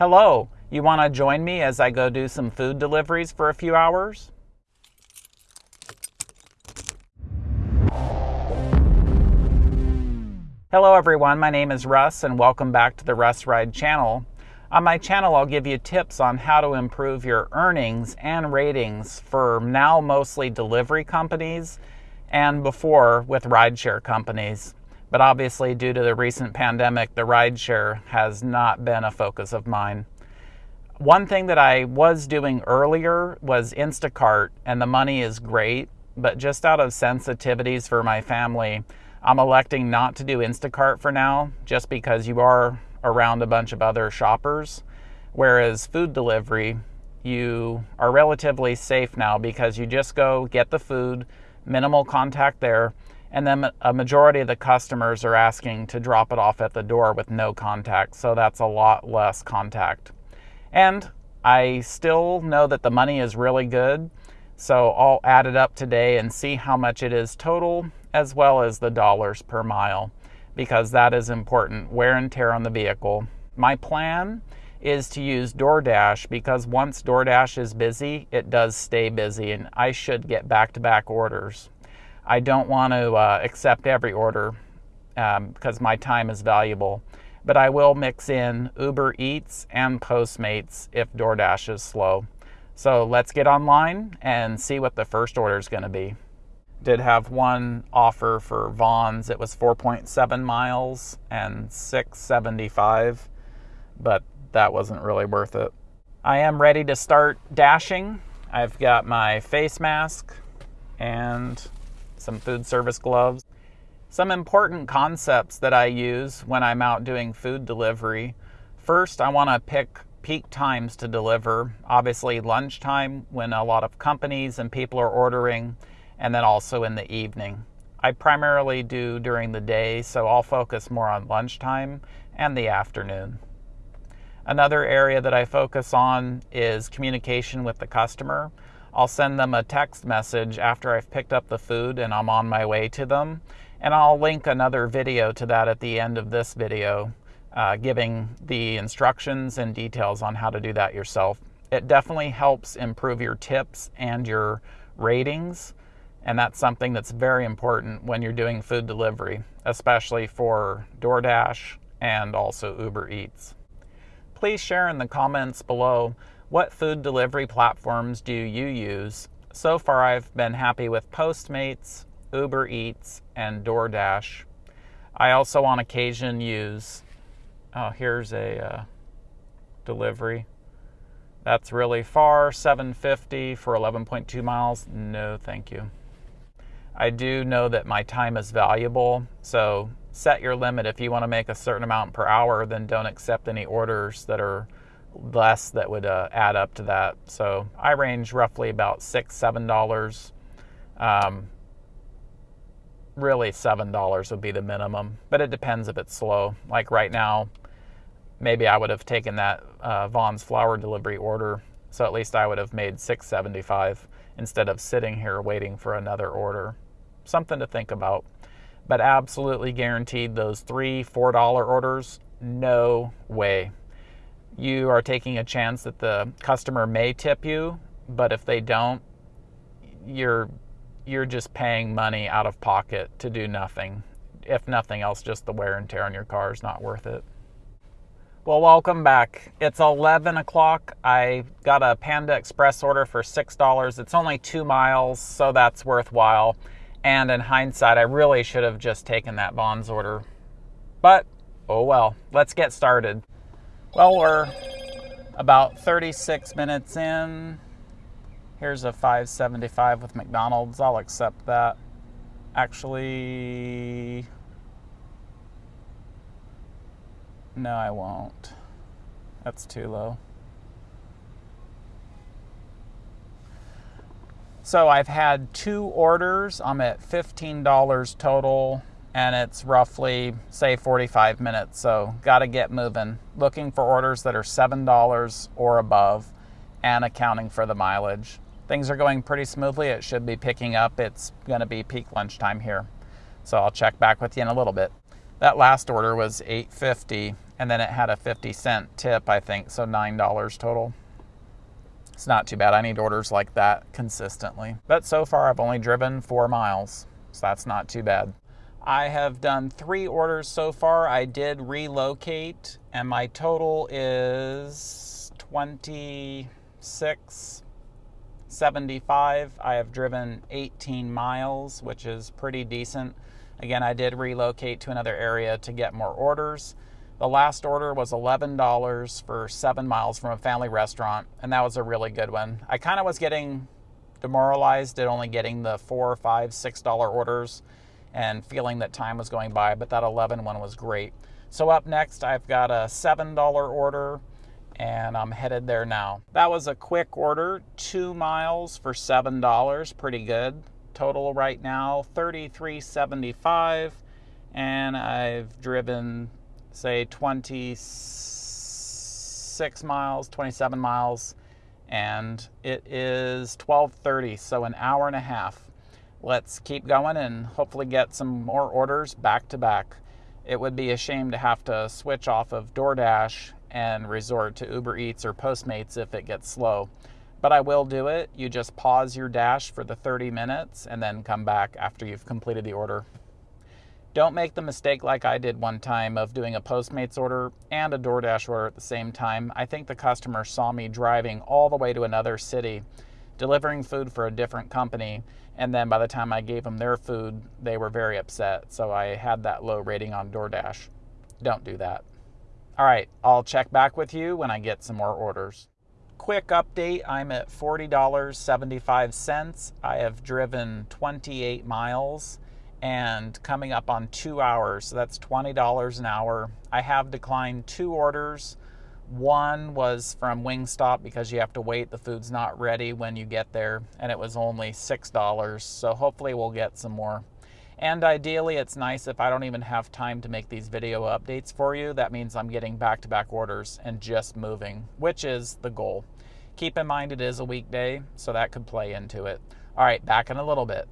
Hello, you want to join me as I go do some food deliveries for a few hours? Hello everyone, my name is Russ and welcome back to the Russ Ride channel. On my channel, I'll give you tips on how to improve your earnings and ratings for now mostly delivery companies and before with rideshare companies. But obviously, due to the recent pandemic, the rideshare has not been a focus of mine. One thing that I was doing earlier was Instacart, and the money is great, but just out of sensitivities for my family, I'm electing not to do Instacart for now, just because you are around a bunch of other shoppers. Whereas food delivery, you are relatively safe now because you just go get the food, minimal contact there, and then a majority of the customers are asking to drop it off at the door with no contact, so that's a lot less contact. And I still know that the money is really good, so I'll add it up today and see how much it is total, as well as the dollars per mile, because that is important wear and tear on the vehicle. My plan is to use DoorDash because once DoorDash is busy, it does stay busy, and I should get back to back orders. I don't want to uh, accept every order um, because my time is valuable, but I will mix in Uber Eats and Postmates if DoorDash is slow. So let's get online and see what the first order is going to be. Did have one offer for Vons. It was 4.7 miles and 675, but that wasn't really worth it. I am ready to start dashing. I've got my face mask and some food service gloves. Some important concepts that I use when I'm out doing food delivery. First, I want to pick peak times to deliver. Obviously, lunchtime when a lot of companies and people are ordering, and then also in the evening. I primarily do during the day, so I'll focus more on lunchtime and the afternoon. Another area that I focus on is communication with the customer. I'll send them a text message after I've picked up the food and I'm on my way to them. And I'll link another video to that at the end of this video, uh, giving the instructions and details on how to do that yourself. It definitely helps improve your tips and your ratings. And that's something that's very important when you're doing food delivery, especially for DoorDash and also Uber Eats. Please share in the comments below what food delivery platforms do you use? So far, I've been happy with Postmates, Uber Eats, and DoorDash. I also on occasion use, oh, here's a uh, delivery. That's really far, 750 for 11.2 miles. No, thank you. I do know that my time is valuable, so set your limit. If you want to make a certain amount per hour, then don't accept any orders that are less that would uh, add up to that. So I range roughly about six, seven dollars. Um, really, seven dollars would be the minimum, but it depends if it's slow. Like right now, maybe I would have taken that uh, Vons flour delivery order, so at least I would have made six seventy-five instead of sitting here waiting for another order. Something to think about. But absolutely guaranteed those three, four dollar orders, no way you are taking a chance that the customer may tip you, but if they don't, you're you're just paying money out of pocket to do nothing. If nothing else, just the wear and tear on your car is not worth it. Well, welcome back. It's 11 o'clock. I got a Panda Express order for $6. It's only two miles, so that's worthwhile. And in hindsight, I really should have just taken that Vons order. But, oh well, let's get started. Well, we're about 36 minutes in. Here's a 575 with McDonald's. I'll accept that. Actually, no, I won't. That's too low. So I've had two orders. I'm at $15 total and it's roughly say 45 minutes so got to get moving looking for orders that are $7 or above and accounting for the mileage things are going pretty smoothly it should be picking up it's going to be peak lunchtime here so i'll check back with you in a little bit that last order was 850 and then it had a 50 cent tip, I think, so $9 total. It's not too bad. I need orders like that consistently. But so far, I've only driven four miles, so that's not too bad. I have done three orders so far. I did relocate, and my total is 26 75. I have driven 18 miles, which is pretty decent. Again, I did relocate to another area to get more orders. The last order was $11 for seven miles from a family restaurant, and that was a really good one. I kind of was getting demoralized at only getting the four, five, six dollar orders and feeling that time was going by, but that 11 one was great. So up next, I've got a $7 order and I'm headed there now. That was a quick order, two miles for $7, pretty good. Total right now, 33.75 and I've driven say 26 miles, 27 miles, and it is 12:30, so an hour and a half. Let's keep going and hopefully get some more orders back to back. It would be a shame to have to switch off of DoorDash and resort to Uber Eats or Postmates if it gets slow. But I will do it. You just pause your dash for the 30 minutes and then come back after you've completed the order. Don't make the mistake like I did one time of doing a Postmates order and a DoorDash order at the same time. I think the customer saw me driving all the way to another city, delivering food for a different company, and then by the time I gave them their food, they were very upset. So I had that low rating on DoorDash. Don't do that. All right, I'll check back with you when I get some more orders. Quick update I'm at $40.75. I have driven 28 miles and coming up on two hours. So that's $20 an hour. I have declined two orders. One was from Wingstop because you have to wait. The food's not ready when you get there, and it was only $6. So hopefully, we'll get some more. And ideally, it's nice if I don't even have time to make these video updates for you. That means I'm getting back to back orders and just moving, which is the goal. Keep in mind it is a weekday, so that could play into it. All right, back in a little bit.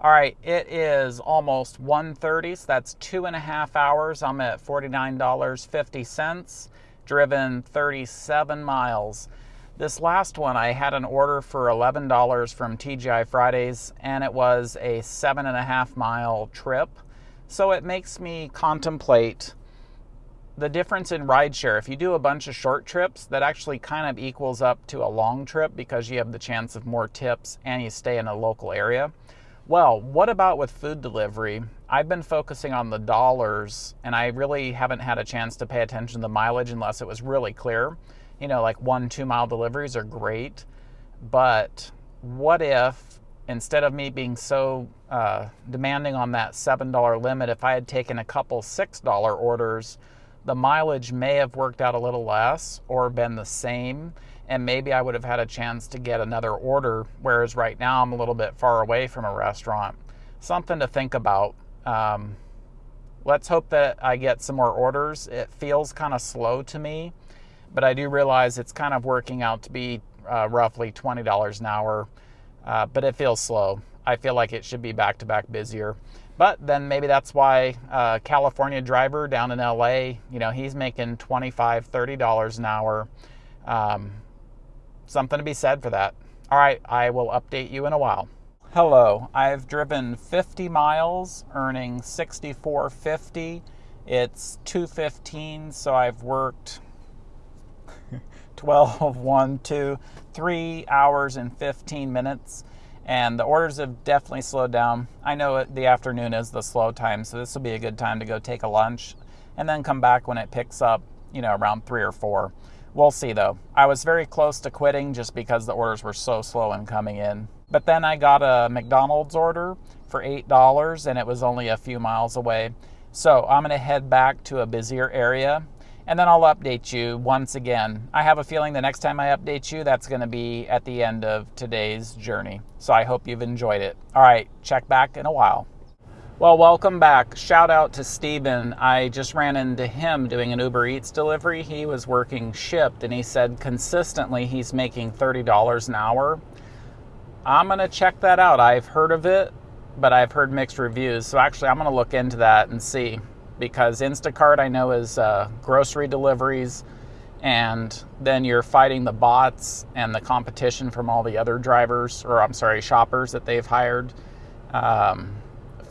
All right, it is almost 1.30, so that's two and a half hours. I'm at $49.50, driven 37 miles. This last one, I had an order for $11 from TGI Fridays, and it was a seven and a half mile trip. So it makes me contemplate the difference in rideshare. If you do a bunch of short trips, that actually kind of equals up to a long trip because you have the chance of more tips and you stay in a local area. Well, what about with food delivery? I've been focusing on the dollars and I really haven't had a chance to pay attention to the mileage unless it was really clear. You know, like one, two mile deliveries are great, but what if instead of me being so uh, demanding on that $7 limit, if I had taken a couple $6 orders, the mileage may have worked out a little less or been the same and maybe I would have had a chance to get another order. Whereas right now I'm a little bit far away from a restaurant. Something to think about. Um, let's hope that I get some more orders. It feels kind of slow to me, but I do realize it's kind of working out to be uh, roughly $20 an hour, uh, but it feels slow. I feel like it should be back to back busier. But then maybe that's why uh, California driver down in LA, you know, he's making $25, $30 an hour. Um, something to be said for that. All right, I will update you in a while. Hello, I've driven 50 miles, earning 64.50. It's 2:15, so I've worked 12, 1, 2, 3 hours and 15 minutes. And the orders have definitely slowed down. I know the afternoon is the slow time, so this will be a good time to go take a lunch and then come back when it picks up, you know, around 3 or 4. We'll see though. I was very close to quitting just because the orders were so slow in coming in. But then I got a McDonald's order for $8 and it was only a few miles away. So I'm going to head back to a busier area and then I'll update you once again. I have a feeling the next time I update you, that's going to be at the end of today's journey. So I hope you've enjoyed it. All right, check back in a while. Well, welcome back. Shout out to Steven. I just ran into him doing an Uber Eats delivery. He was working Shipt and he said consistently he's making $30 an hour. I'm going to check that out. I've heard of it, but I've heard mixed reviews. So actually, I'm going to look into that and see. because Instacart I know is uh, grocery deliveries, and then you're fighting the bots and the competition from all the other drivers, or I'm sorry, shoppers that they've hired. Um,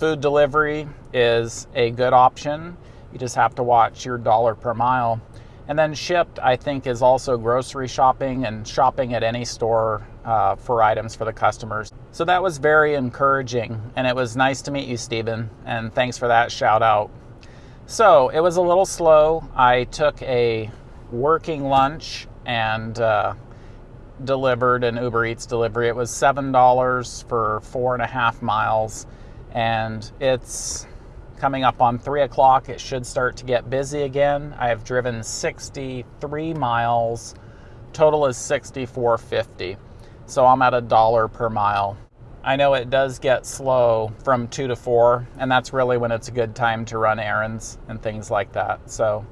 food delivery is a good option. You just have to watch your dollar per mile. And then Shipt, I think, is also grocery shopping and shopping at any store uh, for items for the customers. So that was very encouraging, and it was nice to meet you, Stephen, and thanks for that shout out. So it was a little slow. I took a working lunch and uh, delivered an Uber Eats delivery. It was $7 for four and a half miles, and it's coming up on three o'clock. It should start to get busy again. I have driven 63 miles. Total is 64.50. So I'm at a dollar per mile. I know it does get slow from two to four, and that's really when it's a good time to run errands and things like that. So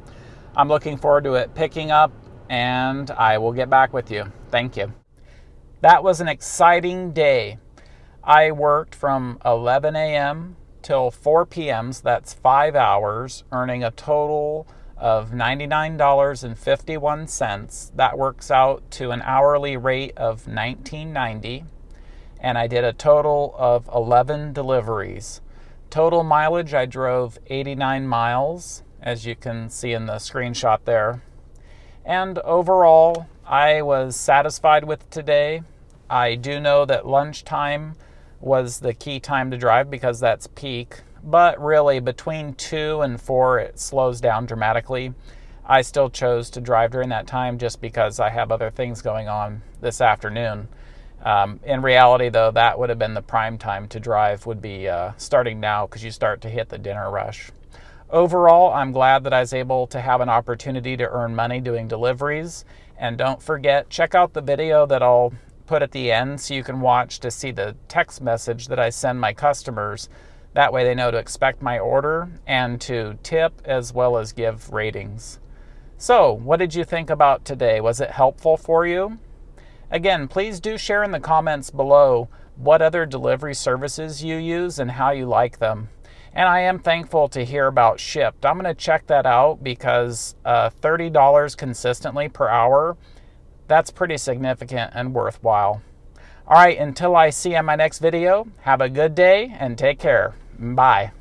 I'm looking forward to it picking up, and I will get back with you. Thank you. That was an exciting day. I worked from 11 a.m. till 4 p.m., so that's five hours, earning a total of $99.51. That works out to an hourly rate of $19.90 and I did a total of 11 deliveries. Total mileage, I drove 89 miles, as you can see in the screenshot there. And overall, I was satisfied with today. I do know that lunchtime was the key time to drive because that's peak, but really between 2 and 4 it slows down dramatically. I still chose to drive during that time just because I have other things going on this afternoon. Um, in reality, though, that would have been the prime time to drive, would be uh, starting now because you start to hit the dinner rush. Overall, I'm glad that I was able to have an opportunity to earn money doing deliveries. And don't forget, check out the video that I'll put at the end so you can watch to see the text message that I send my customers. That way they know to expect my order and to tip as well as give ratings. So, what did you think about today? Was it helpful for you? Again, please do share in the comments below what other delivery services you use and how you like them. And I am thankful to hear about Shipt. I'm going to check that out because uh, $30 consistently per hour, that's pretty significant and worthwhile. All right, until I see you in my next video, have a good day and take care. Bye.